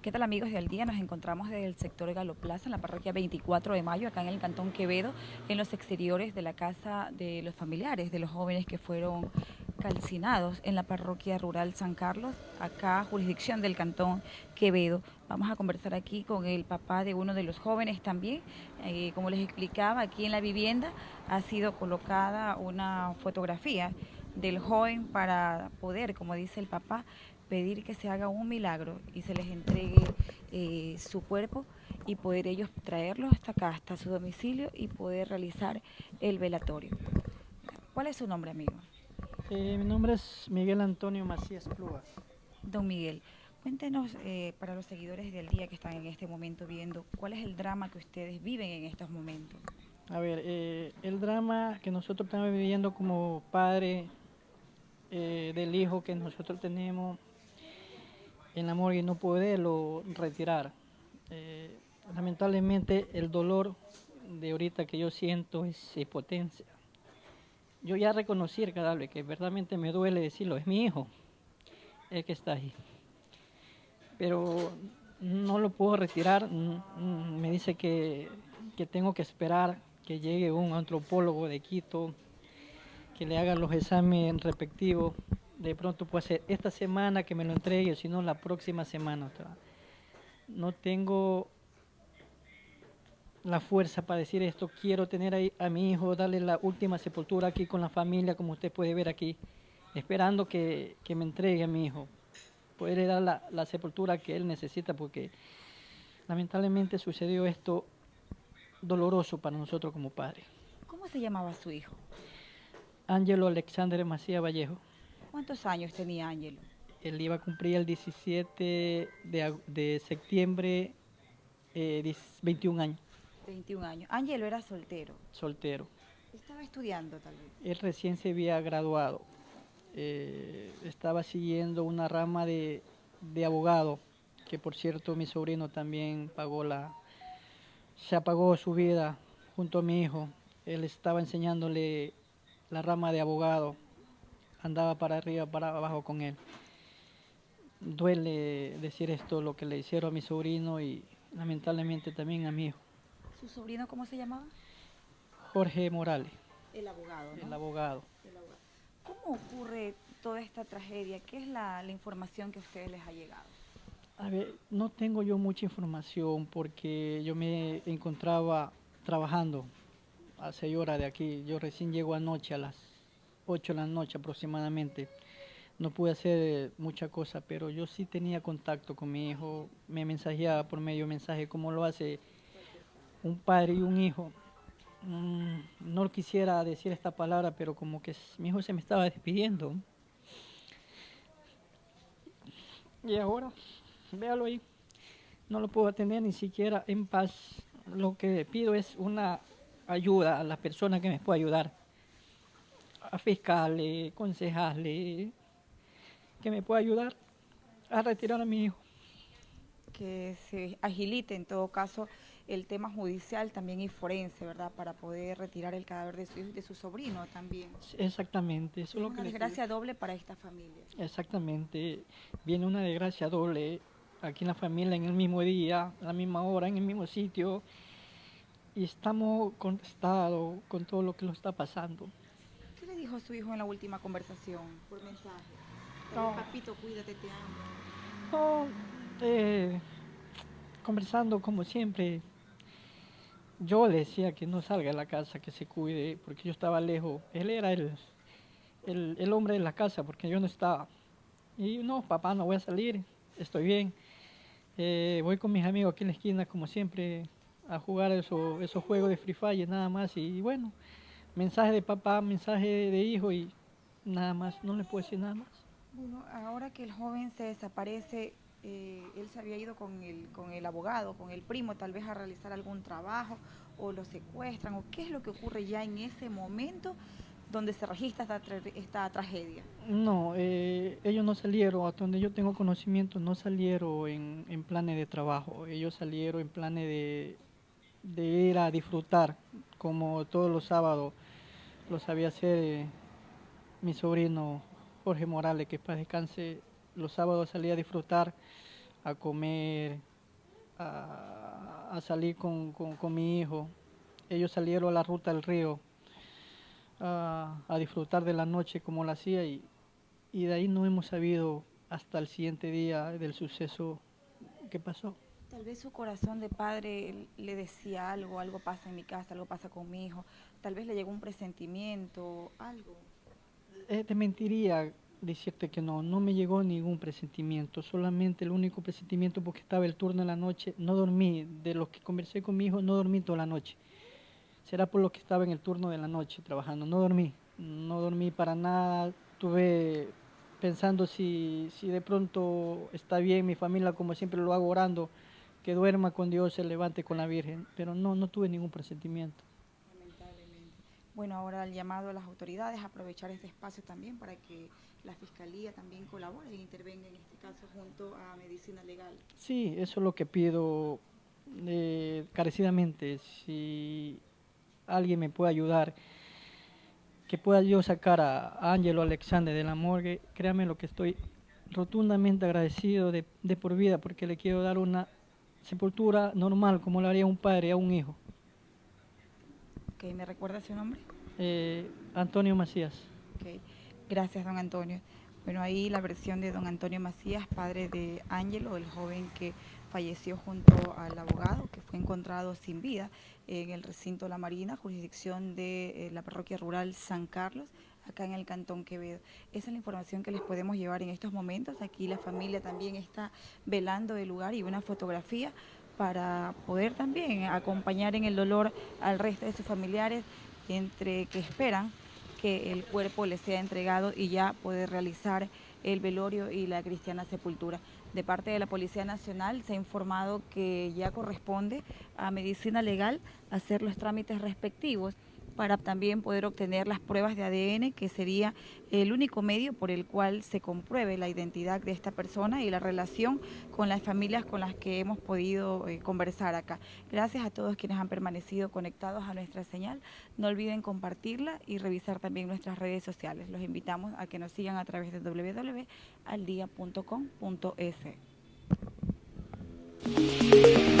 ¿Qué tal amigos del día? Nos encontramos desde el sector Galoplaza, en la parroquia 24 de mayo, acá en el Cantón Quevedo, en los exteriores de la casa de los familiares de los jóvenes que fueron calcinados en la parroquia rural San Carlos, acá jurisdicción del Cantón Quevedo. Vamos a conversar aquí con el papá de uno de los jóvenes también. Eh, como les explicaba, aquí en la vivienda ha sido colocada una fotografía del joven para poder, como dice el papá, pedir que se haga un milagro y se les entregue eh, su cuerpo y poder ellos traerlo hasta acá, hasta su domicilio y poder realizar el velatorio. ¿Cuál es su nombre, amigo? Eh, mi nombre es Miguel Antonio Macías Plugas. Don Miguel, cuéntenos eh, para los seguidores del día que están en este momento viendo, ¿cuál es el drama que ustedes viven en estos momentos? A ver, el drama que nosotros estamos viviendo como padre del hijo que nosotros tenemos en amor y no poderlo retirar. Eh, lamentablemente el dolor de ahorita que yo siento es potencia. Yo ya reconocí el cadáver, que verdaderamente me duele decirlo, es mi hijo, el que está ahí. Pero no lo puedo retirar, mm, mm, me dice que, que tengo que esperar que llegue un antropólogo de Quito, que le haga los exámenes respectivos de pronto puede ser esta semana que me lo entregue, sino la próxima semana. No tengo la fuerza para decir esto, quiero tener ahí a mi hijo, darle la última sepultura aquí con la familia, como usted puede ver aquí, esperando que, me entregue a mi hijo, poderle dar la, la sepultura que él necesita, porque lamentablemente sucedió esto doloroso para nosotros como padres. ¿Cómo se llamaba su hijo? Ángelo Alexander Macía Vallejo. ¿Cuántos años tenía Ángelo? Él iba a cumplir el 17 de, septiembre, 21 eh, años. 21 años. Ángelo era soltero. Soltero. ¿Estaba estudiando tal vez? Él recién se había graduado. Eh, estaba siguiendo una rama de, de, abogado, que por cierto mi sobrino también pagó la, se apagó su vida junto a mi hijo. Él estaba enseñándole la rama de abogado andaba para arriba, para abajo con él. Duele decir esto, lo que le hicieron a mi sobrino y lamentablemente también a mi hijo. ¿Su sobrino cómo se llamaba? Jorge Morales. El abogado, El abogado. ¿Cómo ocurre toda esta tragedia? ¿Qué es la, la información que a ustedes les ha llegado? A ver, no tengo yo mucha información porque yo me encontraba trabajando a seis horas de aquí. Yo recién llego anoche a las 8 de la noche aproximadamente. No pude hacer mucha cosa, pero yo sí tenía contacto con mi hijo, me mensajeaba por medio de mensaje, como lo hace un padre y un hijo. Mm, no quisiera decir esta palabra, pero como que mi hijo se me estaba despidiendo. Y ahora, véalo ahí, no lo puedo atender ni siquiera en paz. Lo que pido es una ayuda a las personas que me puedan ayudar a fiscales, concejales, que me pueda ayudar a retirar a mi hijo. Que se agilite en todo caso el tema judicial también y forense, ¿verdad? Para poder retirar el cadáver de su, de su sobrino también. Exactamente. Eso es lo una desgracia doble para esta familia. Exactamente. Viene una desgracia doble aquí en la familia en el mismo día, a la misma hora, en el mismo sitio. Y estamos contestados con todo lo que lo está pasando dijo su hijo en la última conversación por mensaje? Papito, cuídate, te amo. Eh, conversando como siempre, yo le decía que no salga de la casa, que se cuide, porque yo estaba lejos. Él era el, el, hombre de la casa, porque yo no estaba. Y no, papá, no voy a salir, estoy bien. Eh, voy con mis amigos aquí en la esquina, como siempre, a jugar esos, esos juegos de Free Fire, nada más. Y bueno, mensaje de papá, mensaje de hijo y nada más, no le puedo decir nada más. Bueno, ahora que el joven se desaparece, eh, él se había ido con el, con el abogado, con el primo, tal vez a realizar algún trabajo, o lo secuestran, o qué es lo que ocurre ya en ese momento donde se registra esta, tragedia. No, eh, ellos no salieron, hasta donde yo tengo conocimiento, no salieron en, en planes de trabajo, ellos salieron en planes de, de ir a disfrutar, como todos los sábados lo sabía hacer eh, mi sobrino Jorge Morales, que para descanse los sábados salía a disfrutar a comer, a, salir con, mi hijo. Ellos salieron a la ruta del río a, disfrutar de la noche como lo hacía y, y de ahí no hemos sabido hasta el siguiente día del suceso que pasó. Tal vez su corazón de padre le decía algo, algo pasa en mi casa, algo pasa con mi hijo, tal vez le llegó un presentimiento, algo. Eh, te mentiría decirte que no, no me llegó ningún presentimiento, solamente el único presentimiento porque estaba el turno en la noche, no dormí, de lo que conversé con mi hijo, no dormí toda la noche. Será por lo que estaba en el turno de la noche trabajando, no dormí, no dormí para nada, tuve pensando si, si de pronto está bien mi familia, como siempre lo hago orando, que duerma con Dios, se levante con la Virgen, pero no, no tuve ningún presentimiento. Lamentablemente. Bueno, ahora el llamado a las autoridades, aprovechar este espacio también para que la Fiscalía también colabore e intervenga en este caso junto a Medicina Legal. Sí, eso es lo que pido eh, carecidamente, si alguien me puede ayudar que pueda yo sacar a Ángelo Alexander de la morgue, créame lo que estoy rotundamente agradecido de, por vida porque le quiero dar una sepultura normal como lo haría un padre a un hijo. Ok, ¿me recuerda su nombre? Eh, Antonio Macías. Gracias don Antonio. Bueno, ahí la versión de don Antonio Macías, padre de Ángelo, el joven que falleció junto al abogado, que fue encontrado sin vida en el recinto La Marina, jurisdicción de eh, la parroquia rural San Carlos, acá en el Cantón Quevedo. Esa es la información que les podemos llevar en estos momentos. Aquí la familia también está velando el lugar y una fotografía para poder también acompañar en el dolor al resto de sus familiares, entre que esperan que el cuerpo les sea entregado y ya poder realizar el velorio y la cristiana sepultura. De parte de la Policía Nacional se ha informado que ya corresponde a Medicina Legal hacer los trámites respectivos para también poder obtener las pruebas de ADN, que sería el único medio por el cual se compruebe la identidad de esta persona y la relación con las familias con las que hemos podido eh, conversar acá. Gracias a todos quienes han permanecido conectados a nuestra señal. No olviden compartirla y revisar también nuestras redes sociales. Los invitamos a que nos sigan a través de www.aldia.com.es.